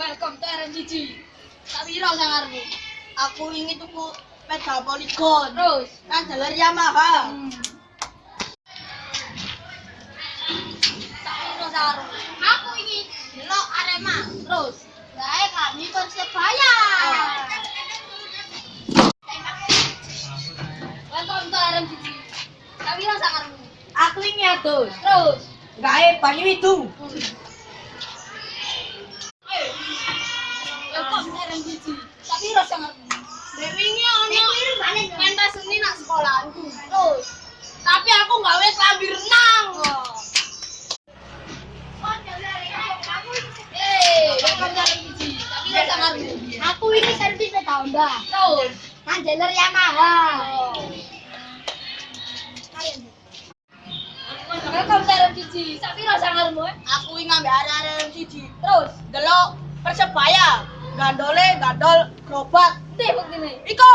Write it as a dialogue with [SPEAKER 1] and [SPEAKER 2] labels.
[SPEAKER 1] Welcome to RMCG. Tak piro sangarmu?
[SPEAKER 2] Aku ingin tuku sepeda Polygon.
[SPEAKER 1] Terus.
[SPEAKER 2] Kan jalur Yamaha.
[SPEAKER 1] Hmm. Tak piro sangarmu?
[SPEAKER 2] Aku ingin delok Arema.
[SPEAKER 1] Terus.
[SPEAKER 2] Gae kami Persebaya.
[SPEAKER 1] Welcome to RMCG. Tak piro sangarmu?
[SPEAKER 2] Aku ingin atus.
[SPEAKER 1] Terus.
[SPEAKER 2] Gae Banyu itu.
[SPEAKER 1] Welcome sangarmu?
[SPEAKER 2] Dewinya ono pentas seni nak sekolahku.
[SPEAKER 1] Terus.
[SPEAKER 2] Tapi aku gawe renang.
[SPEAKER 1] Eh, sangarmu?
[SPEAKER 2] Aku ini servis Honda.
[SPEAKER 1] Terus.
[SPEAKER 2] Kan jalur Yamaha.
[SPEAKER 1] Eh?
[SPEAKER 2] Aku ingin ngambil arah-arah siji.
[SPEAKER 1] Terus.
[SPEAKER 2] Delok Persebaya. gandole gandol gerobak
[SPEAKER 1] nih begini.
[SPEAKER 2] iko